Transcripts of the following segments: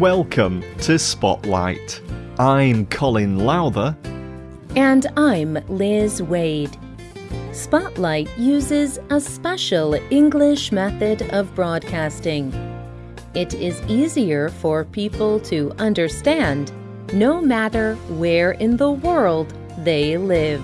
Welcome to Spotlight. I'm Colin Lowther. And I'm Liz Wade. Spotlight uses a special English method of broadcasting. It is easier for people to understand no matter where in the world they live.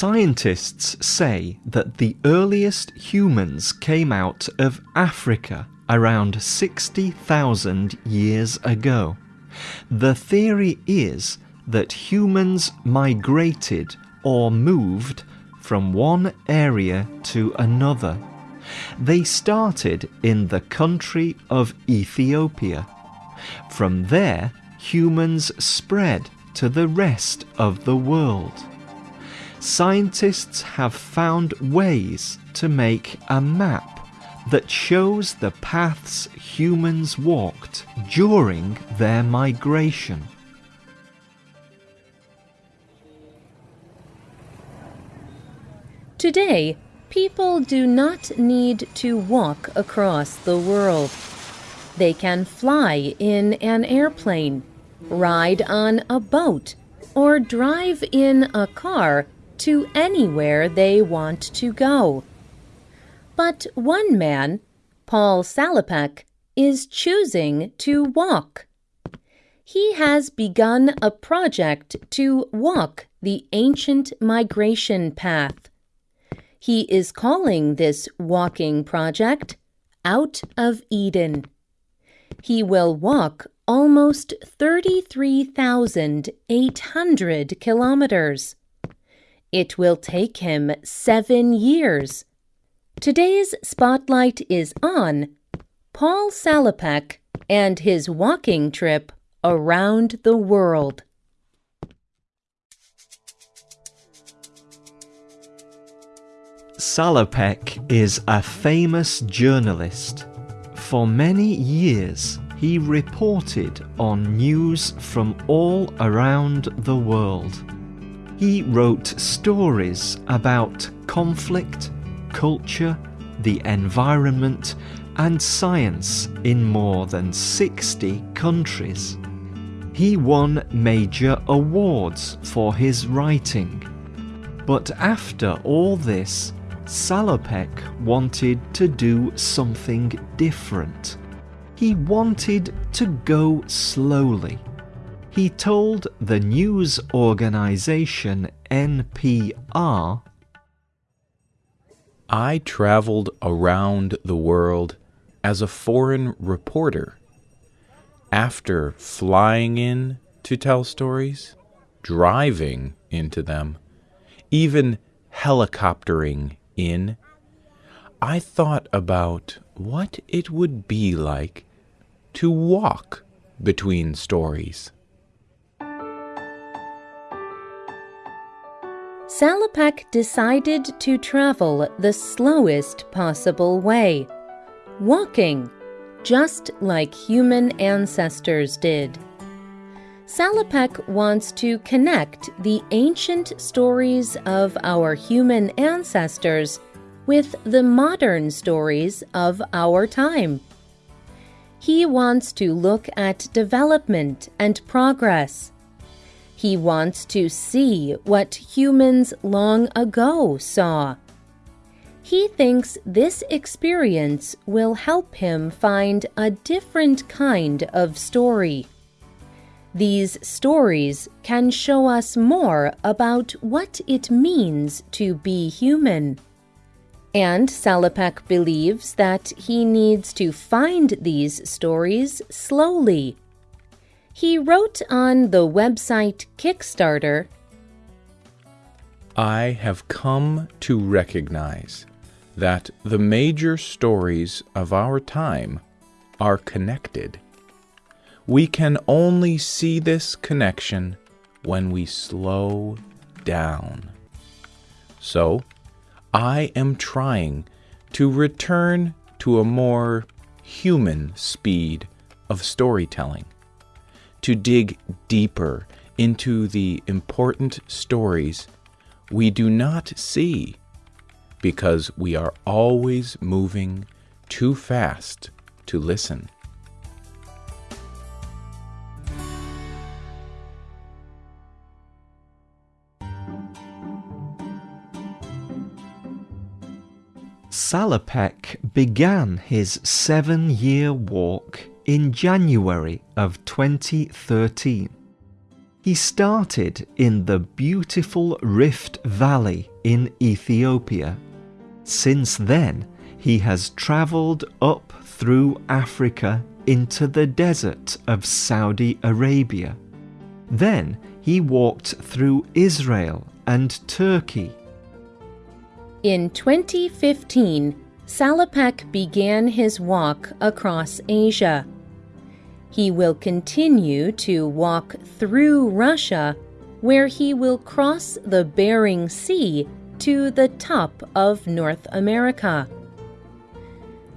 Scientists say that the earliest humans came out of Africa around 60,000 years ago. The theory is that humans migrated or moved from one area to another. They started in the country of Ethiopia. From there, humans spread to the rest of the world scientists have found ways to make a map that shows the paths humans walked during their migration. Today, people do not need to walk across the world. They can fly in an airplane, ride on a boat, or drive in a car to anywhere they want to go. But one man, Paul Salopek, is choosing to walk. He has begun a project to walk the ancient migration path. He is calling this walking project Out of Eden. He will walk almost 33,800 kilometers. It will take him seven years. Today's spotlight is on Paul Salopek and his walking trip around the world. Salopek is a famous journalist. For many years, he reported on news from all around the world. He wrote stories about conflict, culture, the environment, and science in more than 60 countries. He won major awards for his writing. But after all this, Salopek wanted to do something different. He wanted to go slowly he told the news organization NPR I traveled around the world as a foreign reporter. After flying in to tell stories, driving into them, even helicoptering in, I thought about what it would be like to walk between stories. Salopek decided to travel the slowest possible way, walking, just like human ancestors did. Salopek wants to connect the ancient stories of our human ancestors with the modern stories of our time. He wants to look at development and progress he wants to see what humans long ago saw. He thinks this experience will help him find a different kind of story. These stories can show us more about what it means to be human. And Salopek believes that he needs to find these stories slowly he wrote on the website Kickstarter I have come to recognize that the major stories of our time are connected. We can only see this connection when we slow down. So, I am trying to return to a more human speed of storytelling to dig deeper into the important stories we do not see because we are always moving too fast to listen. Salopek began his seven year walk in January of 2013. He started in the beautiful Rift Valley in Ethiopia. Since then, he has travelled up through Africa into the desert of Saudi Arabia. Then he walked through Israel and Turkey in 2015, Salopek began his walk across Asia. He will continue to walk through Russia, where he will cross the Bering Sea to the top of North America.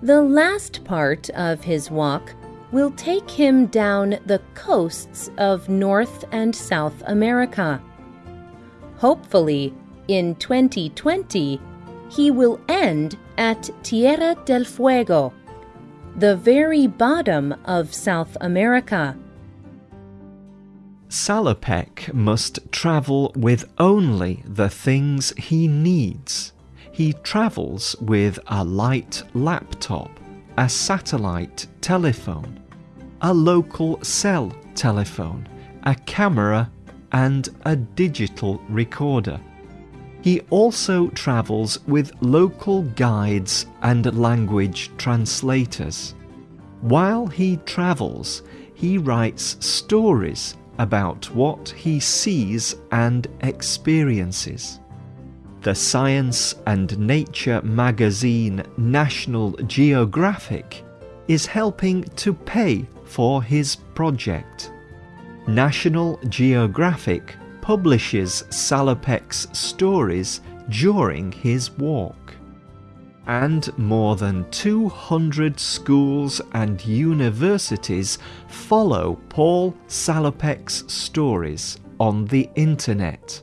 The last part of his walk will take him down the coasts of North and South America. Hopefully, in 2020, he will end at Tierra del Fuego, the very bottom of South America. Salopek must travel with only the things he needs. He travels with a light laptop, a satellite telephone, a local cell telephone, a camera, and a digital recorder. He also travels with local guides and language translators. While he travels, he writes stories about what he sees and experiences. The science and nature magazine National Geographic is helping to pay for his project. National Geographic publishes Salopek's stories during his walk. And more than 200 schools and universities follow Paul Salopek's stories on the internet.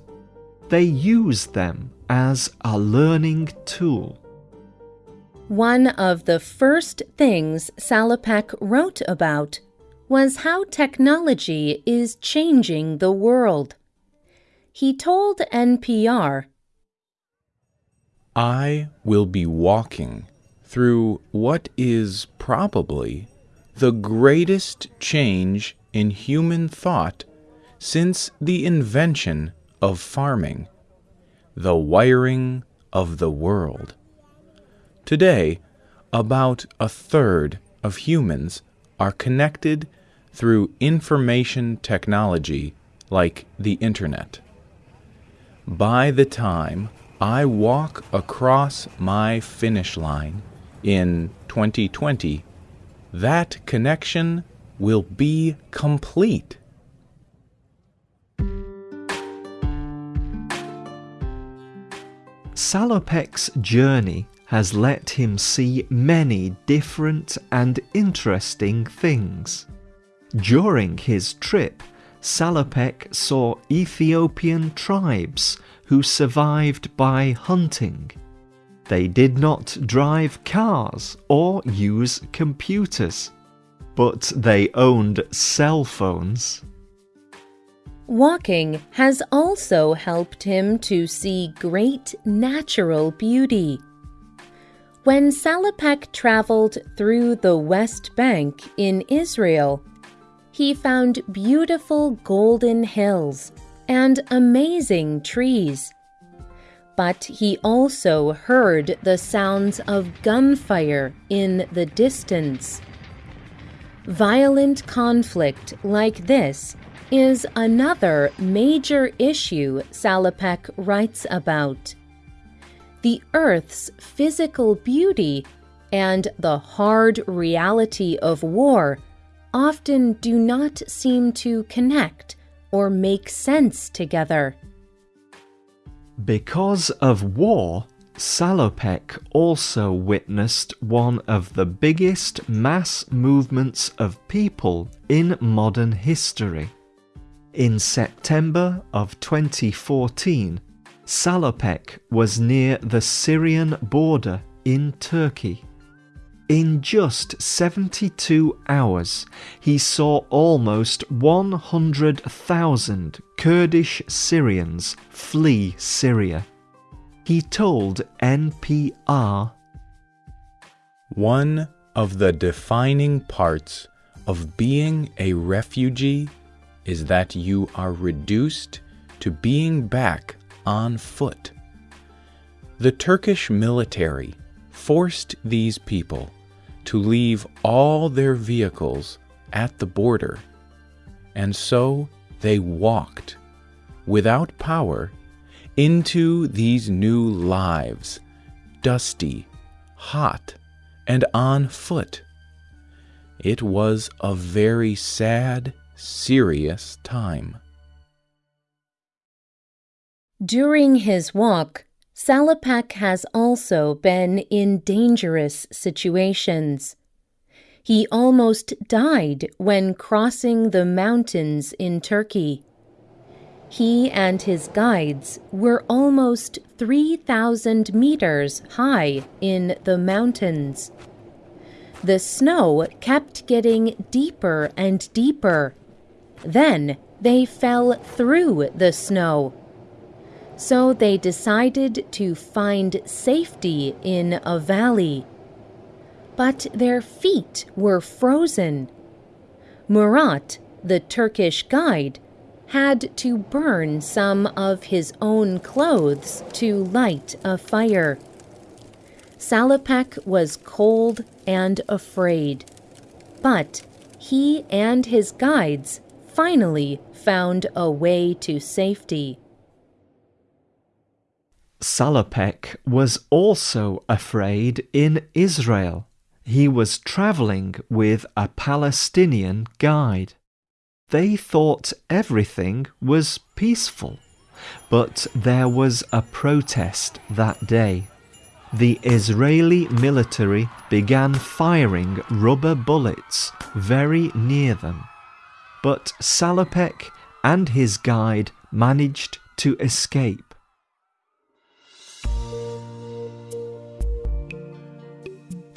They use them as a learning tool. One of the first things Salopek wrote about was how technology is changing the world he told NPR I will be walking through what is probably the greatest change in human thought since the invention of farming, the wiring of the world. Today, about a third of humans are connected through information technology like the Internet by the time I walk across my finish line in 2020, that connection will be complete. Salopek's journey has let him see many different and interesting things. During his trip, Salopek saw Ethiopian tribes who survived by hunting. They did not drive cars or use computers, but they owned cell phones. Walking has also helped him to see great natural beauty. When Salopek traveled through the West Bank in Israel, he found beautiful golden hills and amazing trees. But he also heard the sounds of gunfire in the distance. Violent conflict like this is another major issue Salopek writes about. The Earth's physical beauty and the hard reality of war often do not seem to connect or make sense together. Because of war, Salopek also witnessed one of the biggest mass movements of people in modern history. In September of 2014, Salopek was near the Syrian border in Turkey. In just 72 hours, he saw almost 100,000 Kurdish Syrians flee Syria. He told NPR One of the defining parts of being a refugee is that you are reduced to being back on foot. The Turkish military forced these people to leave all their vehicles at the border, and so they walked, without power, into these new lives, dusty, hot, and on foot. It was a very sad, serious time. During his walk, Salopek has also been in dangerous situations. He almost died when crossing the mountains in Turkey. He and his guides were almost 3,000 meters high in the mountains. The snow kept getting deeper and deeper. Then they fell through the snow so they decided to find safety in a valley. But their feet were frozen. Murat, the Turkish guide, had to burn some of his own clothes to light a fire. Salopek was cold and afraid, but he and his guides finally found a way to safety. Salopek was also afraid in Israel. He was travelling with a Palestinian guide. They thought everything was peaceful, but there was a protest that day. The Israeli military began firing rubber bullets very near them, but Salopek and his guide managed to escape.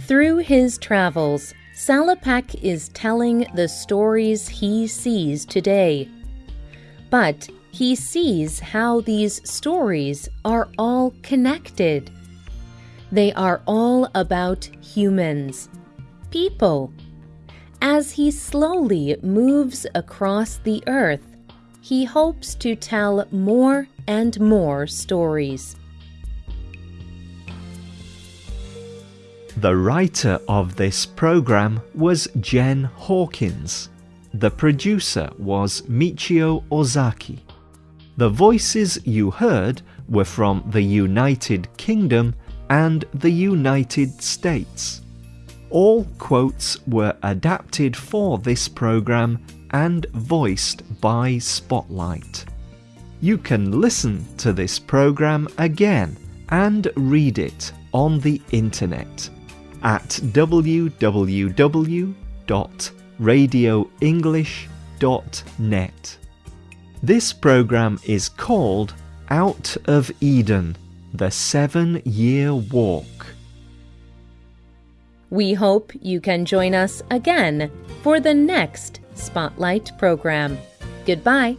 Through his travels, Salopek is telling the stories he sees today. But he sees how these stories are all connected. They are all about humans, people. As he slowly moves across the earth, he hopes to tell more and more stories. The writer of this program was Jen Hawkins. The producer was Michio Ozaki. The voices you heard were from the United Kingdom and the United States. All quotes were adapted for this program and voiced by Spotlight. You can listen to this program again and read it on the internet at www.radioenglish.net. This program is called Out of Eden The Seven Year Walk. We hope you can join us again for the next Spotlight program. Goodbye.